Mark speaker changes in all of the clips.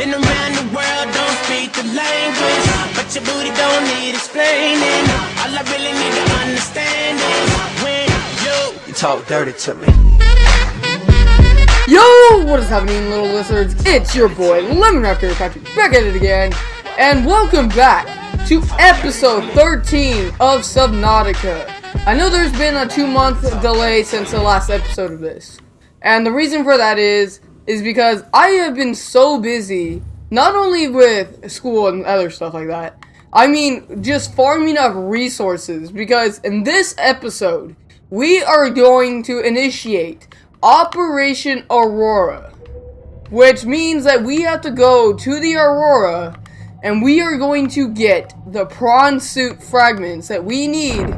Speaker 1: Been around the world, don't speak the language. But your booty don't need explaining. All I really need to understand is when you, you talk dirty to me.
Speaker 2: Yo, what is happening, little lizards? It's your boy, Lemon Raptor Patrick, back at it again, and welcome back to episode 13 of Subnautica. I know there's been a two-month delay since the last episode of this, and the reason for that is, is because I have been so busy, not only with school and other stuff like that, I mean, just farming up resources, because in this episode, we are going to initiate Operation Aurora. Which means that we have to go to the Aurora and we are going to get the prawn suit fragments that we need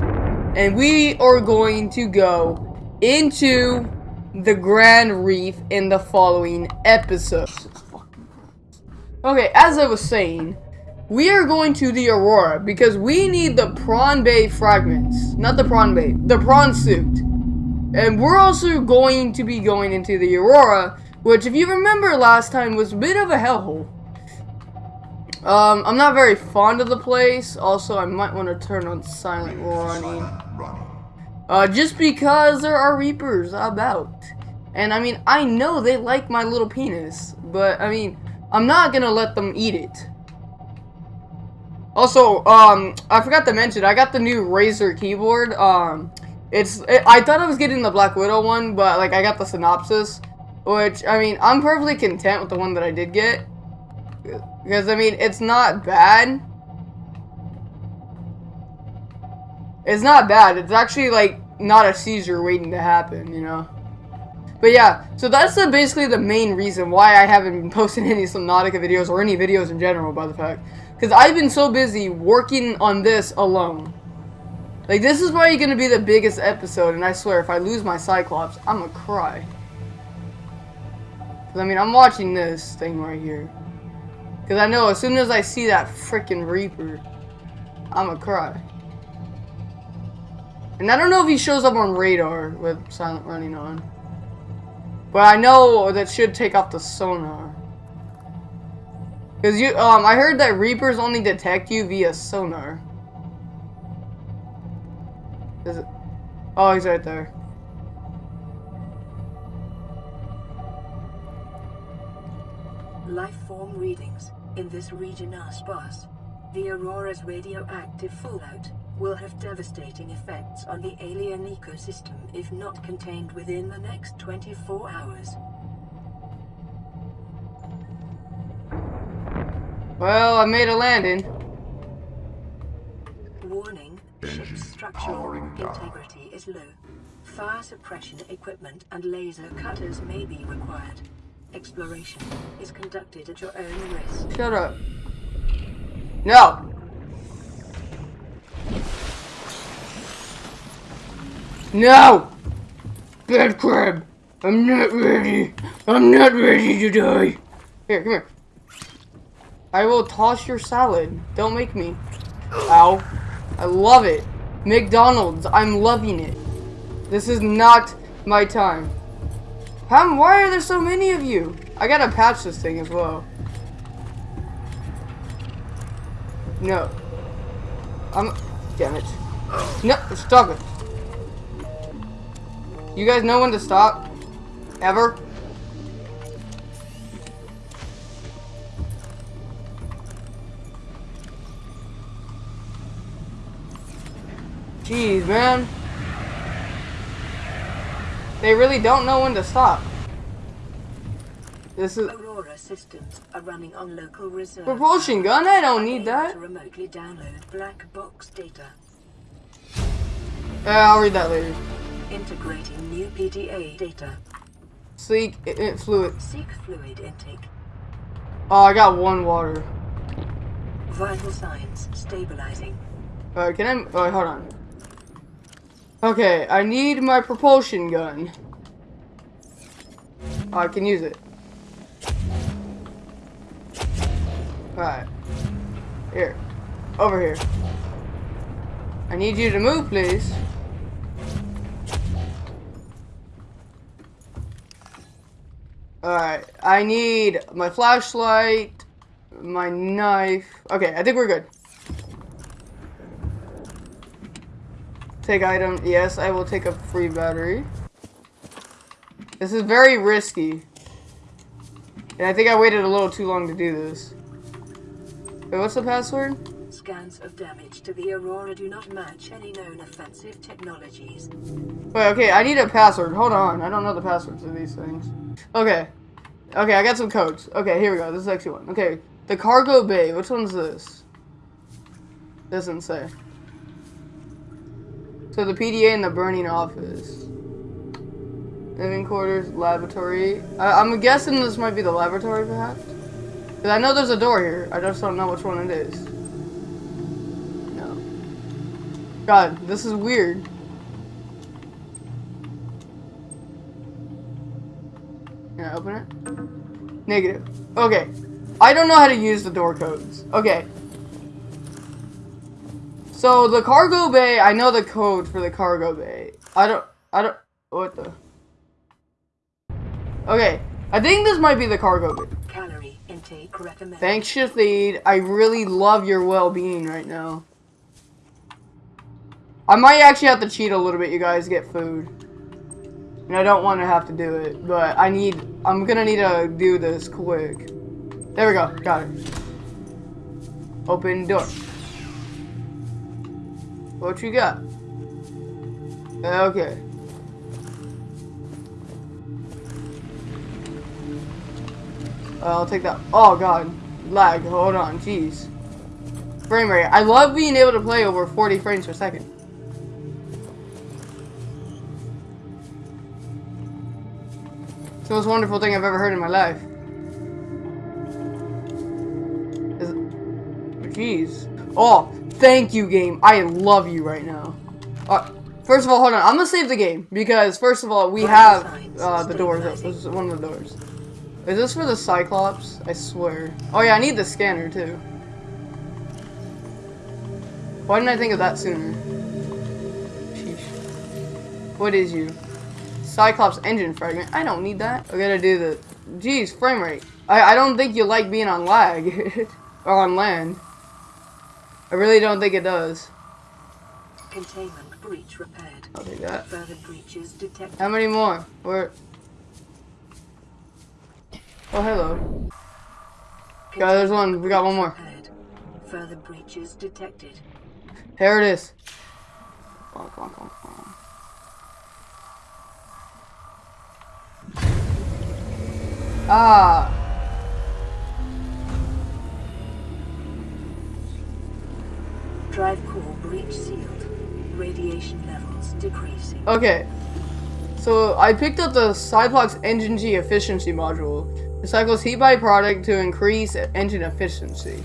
Speaker 2: and we are going to go into the Grand Reef in the following episode. Okay, as I was saying, we are going to the Aurora because we need the Prawn Bay fragments. Not the Prawn Bay, the Prawn suit. And we're also going to be going into the Aurora, which if you remember last time was a bit of a hellhole. Um, I'm not very fond of the place. Also, I might want to turn on silent running. Uh, just because there are Reapers about. And I mean, I know they like my little penis, but I mean, I'm not gonna let them eat it. Also, um, I forgot to mention, I got the new Razer keyboard. Um, it's, it, I thought I was getting the Black Widow one, but like I got the Cynosa, which I mean, I'm perfectly content with the one that I did get. Because, I mean, it's not bad. It's not bad. It's actually, like, not a seizure waiting to happen, you know? But yeah, so that's the, basically the main reason why I haven't been posting any Subnautica videos or any videos in general, by the fact. Because I've been so busy working on this alone. Like, this is probably going to be the biggest episode, and I swear, if I lose my Cyclops, I'm going to cry. Because, I mean, I'm watching this thing right here. Because I know as soon as I see that freaking Reaper, I'm gonna cry. And I don't know if he shows up on radar with silent running on. But I know that should take off the sonar. Because you, um, I heard that Reapers only detect you via sonar. Is it? Oh, he's right there.
Speaker 3: Life form readings in this region are sparse. The Aurora's radioactive fallout will have devastating effects on the alien ecosystem if not contained within the next 24 hours.
Speaker 2: Well, I made a landing.
Speaker 3: Warning, ship's structural integrity is low. Fire suppression equipment and laser cutters may be required. Exploration is conducted at your own risk.
Speaker 2: Shut up. No. No. Bad crab. I'm not ready. I'm not ready to die. Here, come here. I will toss your salad. Don't make me. Ow. I love it. McDonald's. I'm loving it. This is not my time. How, why are there so many of you? I gotta patch this thing as well. No. I'm... Damn it. No, stop it. You guys know when to stop? Ever? Jeez, man. They really don't know when to stop. This is
Speaker 3: Aurora systems are running on local reserve.
Speaker 2: propulsion gun. I don't need that.
Speaker 3: To remotely download black box data.
Speaker 2: Yeah, I'll read that later.
Speaker 3: Integrating new PDA data.
Speaker 2: It fluid.
Speaker 3: Seek fluid intake.
Speaker 2: Oh, I got one water.
Speaker 3: Vital signs stabilizing.
Speaker 2: Uh, can I? Oh, hold on. Okay, I need my propulsion gun. I can use it. Alright. Here. Over here. I need you to move, please. Alright, I need my flashlight, my knife. Okay, I think we're good. Take item. Yes, I will take a free battery. This is very risky. And I think I waited a little too long to do this. Wait, what's the password?
Speaker 3: Scans of damage to the Aurora do not match any known offensive technologies.
Speaker 2: Wait, okay, I need a password. Hold on. I don't know the passwords of these things. Okay. Okay, I got some codes. Okay, here we go. This is actually one. Okay, the cargo bay. Which one's this? Doesn't say. So the PDA and the burning office. Living quarters, laboratory. I I'm guessing this might be the laboratory, perhaps? Because I know there's a door here. I just don't know which one it is. No. God, this is weird. Can I open it? Negative. Okay. I don't know how to use the door codes. Okay. So the cargo bay, I know the code for the cargo bay. I don't, I don't, what the? Okay. I think this might be the cargo bay.
Speaker 3: Intake.
Speaker 2: Thanks, Shathid. I really love your well-being right now. I might actually have to cheat a little bit, you guys, get food. And I don't want to have to do it, but I need, I'm gonna need to do this quick. There we go, got it. Open door. What you got? Okay. I'll take that. Oh god, lag. Hold on, jeez. Frame rate. I love being able to play over 40 frames per second. It's the most wonderful thing I've ever heard in my life. Jeez. Oh, thank you, game. I love you right now. Uh, first of all, hold on. I'm gonna save the game because first of all, we have uh, the doors. up. This is one of the doors. Is this for the Cyclops? I swear. Oh yeah, I need the scanner too. Why didn't I think of that sooner? Sheesh. What is you? Cyclops engine fragment. I don't need that. I gotta do the. Jeez, frame rate. I I don't think you like being on lag or on land. I really don't think it does.
Speaker 3: Containment breach repaired.
Speaker 2: I'll take that.
Speaker 3: Further breaches detected.
Speaker 2: How many more? Where? Oh, hello. Yeah, there's one. We got one more.
Speaker 3: Further breaches detected.
Speaker 2: Here it is. Come on, come on, come on. Ah.
Speaker 3: Drive core breach sealed. Radiation levels decreasing.
Speaker 2: Okay. So I picked up the Cyclops Engine G efficiency module. It cycles heat byproduct to increase engine efficiency.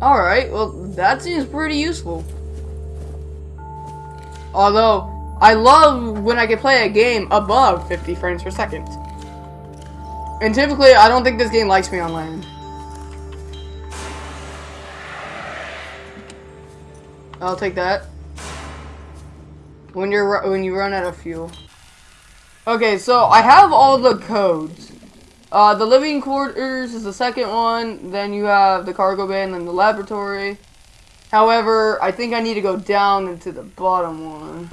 Speaker 2: Alright, well that seems pretty useful. Although, I love when I can play a game above 50 frames per second. And typically, I don't think this game likes me on land. I'll take that. When you're when you run out of fuel. Okay, so I have all the codes. Uh, the living quarters is the second one. Then you have the cargo bay and then the laboratory. However, I think I need to go down into the bottom one.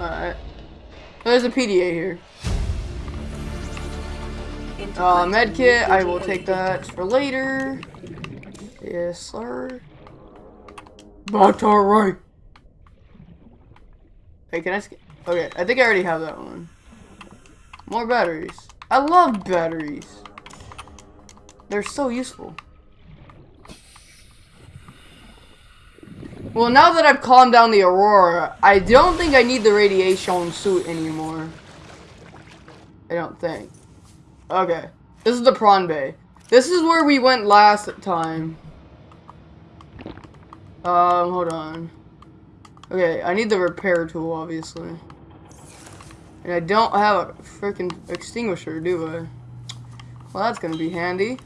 Speaker 2: Alright. There's a PDA here. Uh, medkit, I will take that for later. Yes, sir. That's alright. Hey, can I skip? Okay, I think I already have that one. More batteries. I love batteries. They're so useful. Well, now that I've calmed down the Aurora, I don't think I need the radiation suit anymore. I don't think. Okay. This is the prawn bay. This is where we went last time. Um, hold on. Okay, I need the repair tool, obviously. And I don't have a freaking extinguisher, do I? Well, that's gonna be handy.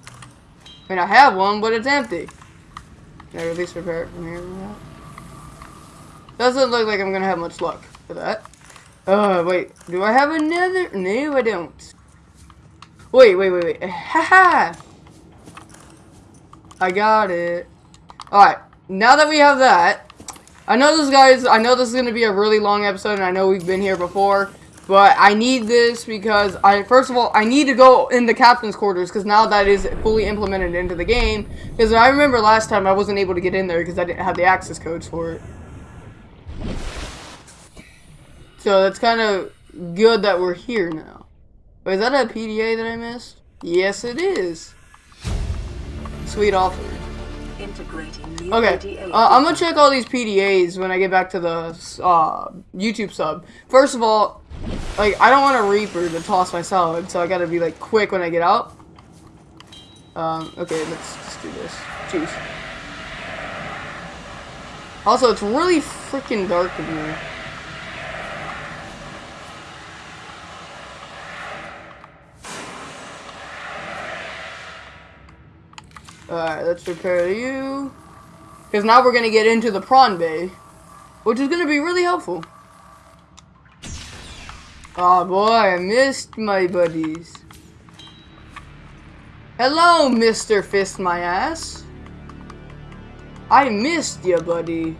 Speaker 2: I mean, I have one, but it's empty. Can I at least repair it from here? Doesn't look like I'm gonna have much luck for that. Uh, wait. Do I have another? No, I don't. Wait, wait, wait, wait. Haha! I got it. Alright. Now that we have that, I know this, guys, I know this is going to be a really long episode, and I know we've been here before, but I need this because, I first of all, I need to go in the captain's quarters, because now that is fully implemented into the game, because I remember last time I wasn't able to get in there because I didn't have the access codes for it. So that's kind of good that we're here now. Wait, is that a PDA that I missed? Yes, it is. Sweet offer. Okay, uh, I'm gonna check all these PDAs when I get back to the uh, YouTube sub. First of all, like I don't want a Reaper to toss my salad, so I gotta be like quick when I get out. Um, okay, let's just do this. Jeez. Also, it's really freaking dark in here. Alright, let's repair you. Because now we're going to get into the prawn bay. Which is going to be really helpful. Oh boy, I missed my buddies. Hello, Mr. Fist My Ass. I missed you, buddy.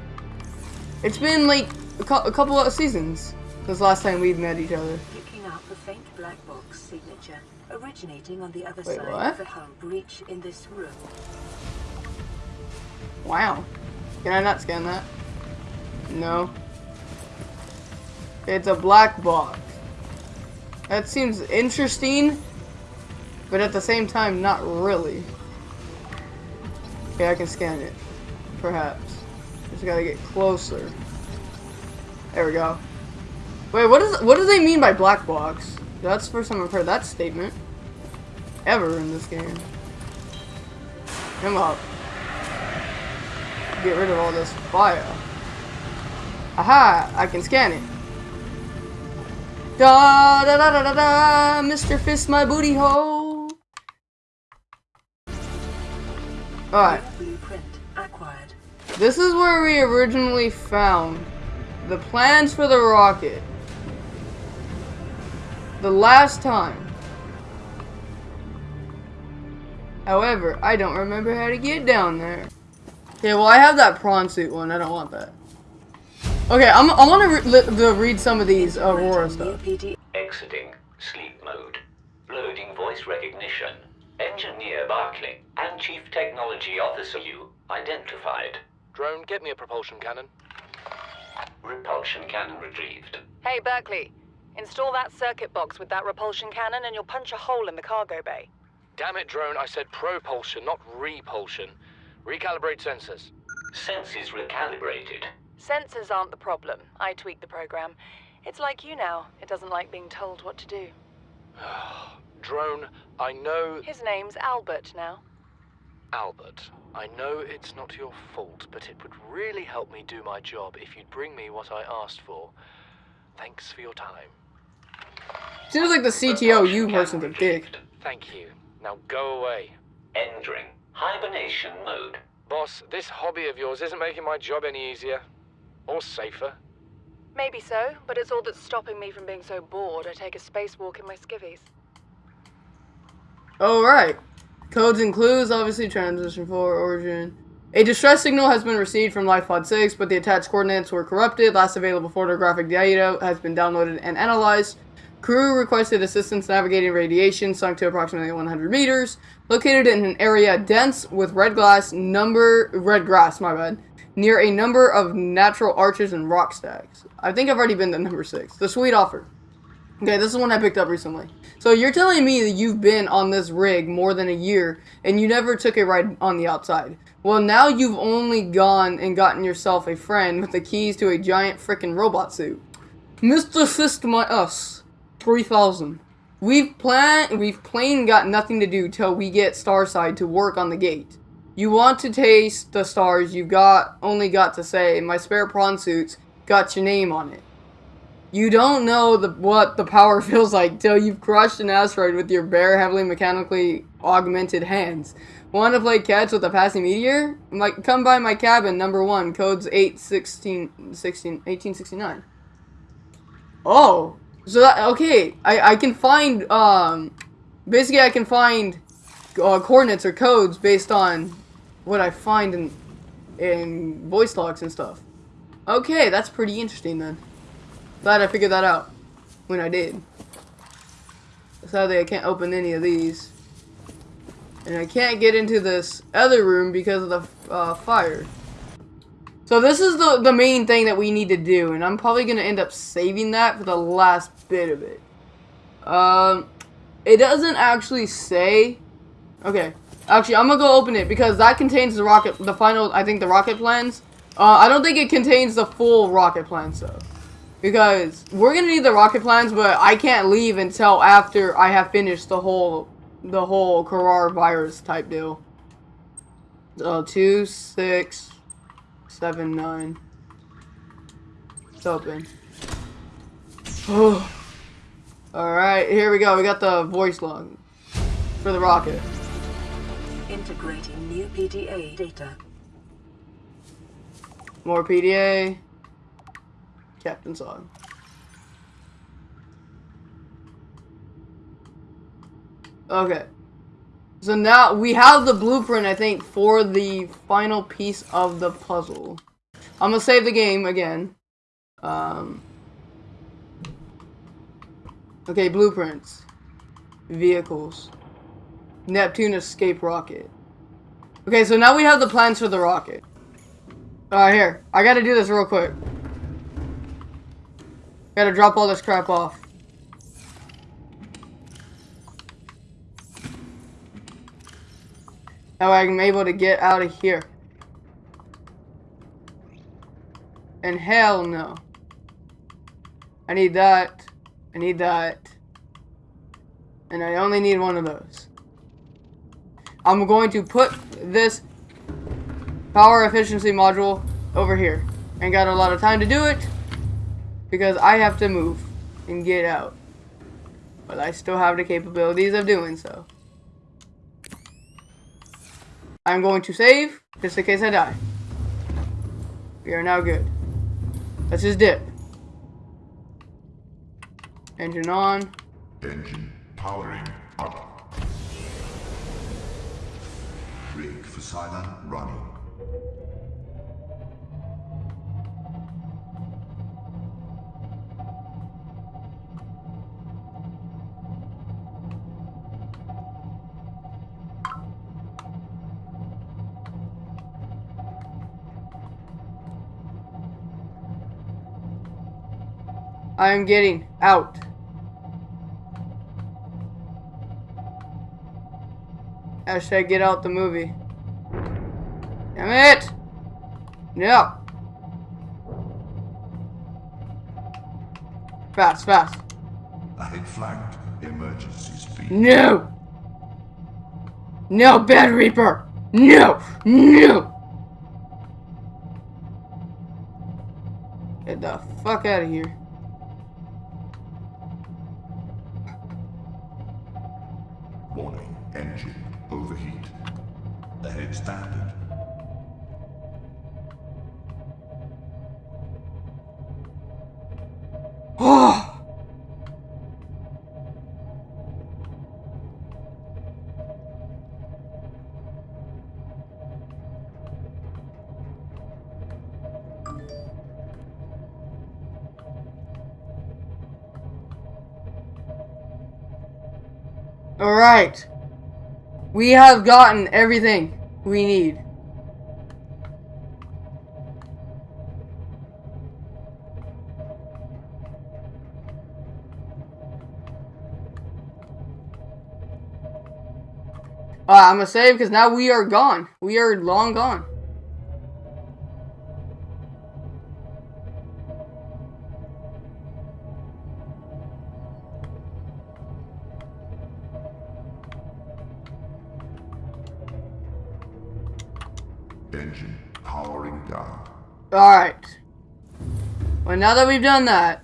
Speaker 2: It's been like a, a couple of seasons since last time we've met each other.
Speaker 3: Picking up a faint black box signature originating on the other
Speaker 2: Wait,
Speaker 3: side
Speaker 2: what?
Speaker 3: of the breach in this room.
Speaker 2: Wow. Can I not scan that? No. It's a black box. That seems interesting, but at the same time, not really. Okay, I can scan it. Perhaps. Just gotta get closer. There we go. Wait, what is what do they mean by black box? That's the first time I've heard that statement. Ever in this game. Come up get rid of all this fire. Aha! I can scan it. Da da da da da da! Mr. Fist my booty hole! Alright, this is where we originally found the plans for the rocket. The last time. However, I don't remember how to get down there. Okay, well I have that prawn suit one. I don't want that. Okay, I'm, I want to re to read some of these Aurora
Speaker 3: Integrating
Speaker 2: stuff.
Speaker 3: PD
Speaker 4: Exiting sleep mode. Loading voice recognition. Engineer Barclay and Chief Technology Officer you identified.
Speaker 5: Drone, get me a propulsion cannon.
Speaker 4: Repulsion cannon retrieved.
Speaker 6: Hey, Barclay. Install that circuit box with that repulsion cannon and you'll punch a hole in the cargo bay.
Speaker 5: Damn it, drone, I said propulsion, not repulsion. Recalibrate sensors.
Speaker 4: Senses recalibrated.
Speaker 6: Sensors aren't the problem. I tweaked the program. It's like you now. It doesn't like being told what to do.
Speaker 5: Drone, I know.
Speaker 6: His name's Albert now.
Speaker 5: Albert, I know it's not your fault, but it would really help me do my job if you'd bring me what I asked for. Thanks for your time.
Speaker 2: Seems like the CTO you person's a dick.
Speaker 5: Thank you. Now go away.
Speaker 4: Entering hibernation mode.
Speaker 5: Boss, this hobby of yours isn't making my job any easier. Or safer.
Speaker 6: Maybe so, but it's all that's stopping me from being so bored I take a spacewalk in my skivvies.
Speaker 2: Alright. Codes and clues, obviously, transition for origin. A distress signal has been received from LifePod 6, but the attached coordinates were corrupted. Last available photographic data has been downloaded and analyzed. Crew requested assistance navigating radiation sunk to approximately 100 meters. Located in an area dense with red glass number red grass, my bad, near a number of natural arches and rock stacks. I think I've already been to number six. The sweet offer. Okay, this is one I picked up recently. So you're telling me that you've been on this rig more than a year and you never took a ride on the outside. Well, now you've only gone and gotten yourself a friend with the keys to a giant frickin' robot suit. Mr. My Us. 3000. We've plan we've plain got nothing to do till we get Starside to work on the gate. You want to taste the stars you've got only got to say my spare prawn suits got your name on it. You don't know the, what the power feels like till you've crushed an asteroid with your bare, heavily mechanically augmented hands. Want to play catch with a passing meteor? Like, come by my cabin, number one, codes 8, 16, 16, 1869. Oh, so that okay? I I can find um, basically I can find uh, coordinates or codes based on what I find in in voice logs and stuff. Okay, that's pretty interesting then. Glad I figured that out when I did. Sadly, I can't open any of these. And I can't get into this other room because of the uh, fire. So this is the, the main thing that we need to do, and I'm probably going to end up saving that for the last bit of it. Um, it doesn't actually say... Okay, actually, I'm to go open it, because that contains the rocket, the final, I think, the rocket plans. Uh, I don't think it contains the full rocket plans, though. Because we're to need the rocket plans, but I can't leave until after I have finished the whole, the whole coronavirus type deal. Uh, two, six, seven, nine. It's open. Alright, here we go. We got the voice log for the rocket.
Speaker 3: Integrating new PDA data.
Speaker 2: More PDA. Captain's song. Okay. So now we have the blueprint, I think, for the final piece of the puzzle. I'm gonna save the game again. Um, okay, blueprints. Vehicles. Neptune escape rocket. Okay, so now we have the plans for the rocket. Alright, here. I gotta do this real quick. Gotta drop all this crap off. Now I'm able to get out of here. And hell no. I need that. I need that. And I only need one of those. I'm going to put this power efficiency module over here. Ain't got a lot of time to do it because I have to move and get out. But I still have the capabilities of doing so. I'm going to save, just in case I die. We are now good. Let's just dip. Engine on.
Speaker 7: Engine powering up. Silent running.
Speaker 2: I am getting out. Hashtag get out the movie. No. Fast, fast.
Speaker 7: Ahead flanked. Emergency speed.
Speaker 2: No! No, Bad Reaper! No! No! Get the fuck out of here.
Speaker 7: Warning. Engine overheat. Ahead standard.
Speaker 2: Alright. We have gotten everything we need. Uh, I'm gonna save because now we are gone. We are long gone. Now that we've done that,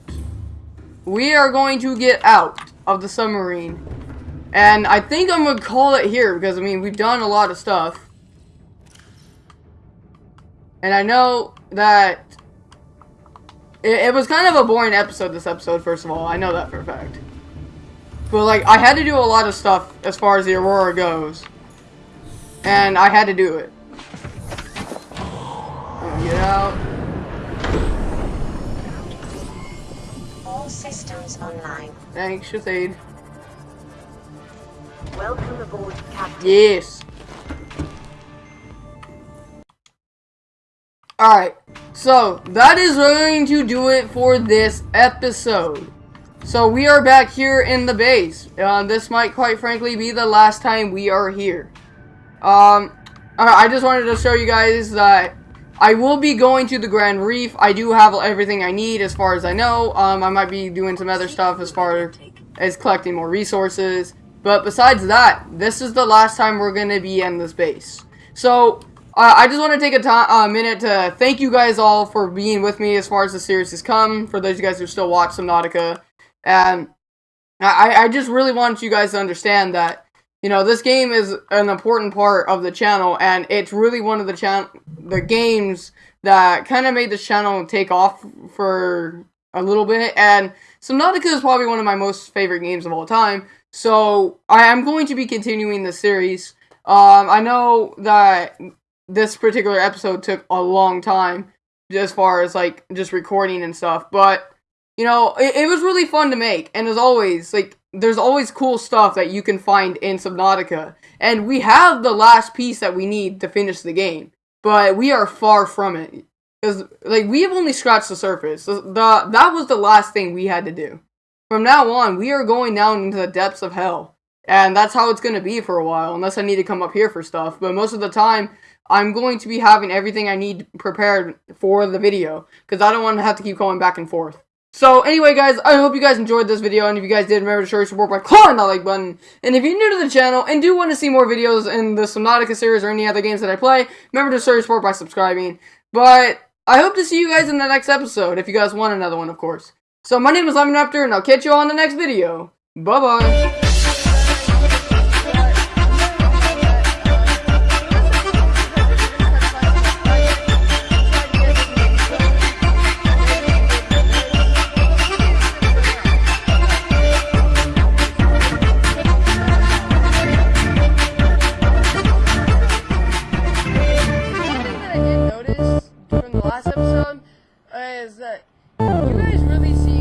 Speaker 2: we are going to get out of the submarine. And I think I'm going to call it here because, I mean, we've done a lot of stuff. And I know that it, it was kind of a boring episode. This episode, first of all, I know that for a fact. But like, I had to do a lot of stuff as far as the Aurora goes, and I had to do it. Get out.
Speaker 8: All systems online.
Speaker 2: Thanks, Shazade.
Speaker 8: Welcome aboard, Captain.
Speaker 2: Yes. Alright, so that is going to do it for this episode. So we are back here in the base. Uh, this might quite frankly be the last time we are here. Um, I I just wanted to show you guys that I will be going to the Grand Reef. I do have everything I need as far as I know. Um, I might be doing some other stuff as far as collecting more resources. But besides that, this is the last time we're going to be in this base. So, uh, I just want to take a uh, minute to thank you guys all for being with me as far as the series has come. For those of you guys who still watch Subnautica. And I, I just really want you guys to understand that, you know, this game is an important part of the channel. And it's really one of the, chan the games that kind of made this channel take off for a little bit. And Subnautica is probably one of my most favorite games of all time. So I am going to be continuing the series. Um, I know that this particular episode took a long time as far as like just recording and stuff, but you know, it, it was really fun to make. And as always, like there's always cool stuff that you can find in Subnautica. And we have the last piece that we need to finish the game, but we are far from it. Because like we have only scratched the surface. The, the that was the last thing we had to do. From now on, we are going down into the depths of hell. And that's how it's going to be for a while, unless I need to come up here for stuff. But most of the time, I'm going to be having everything I need prepared for the video. Because I don't want to have to keep going back and forth. So anyway, guys, I hope you guys enjoyed this video. And if you guys did, remember to show your support by clicking that like button. And if you're new to the channel and do want to see more videos in the Subnautica series or any other games that I play, remember to show your support by subscribing. But I hope to see you guys in the next episode, if you guys want another one, of course. So my name is Lemon Raptor, and I'll catch you all in the next video. Bye-bye.